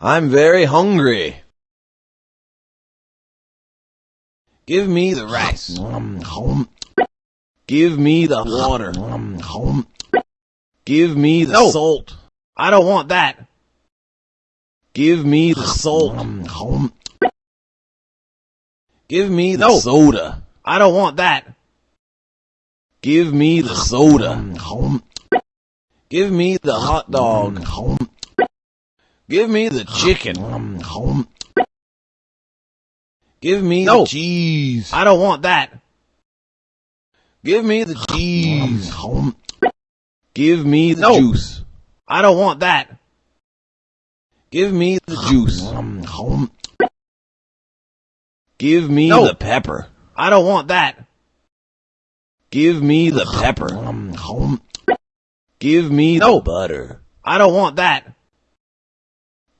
I'm very hungry. Give me the rice. Give me the water. Give me the No. salt. I don't want that. Give me the salt. Give me the No. soda. I don't want that. Give me the soda. Give me the hot dog. Give me the chicken. Give me No. the cheese. I don't want that. Give me the cheese. Give me the No. juice. I don't want that. Give me the juice. Give me No. the pepper. I don't want that. Give me the pepper. Give me No. the butter. I don't want that.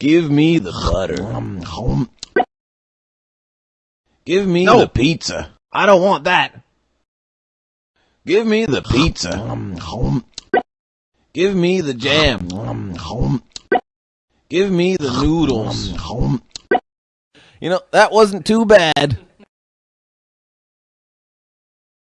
Give me the butter. Give me No. the pizza. I don't want that. Give me the pizza. Give me the jam. Give me the noodles. You know, that wasn't too bad.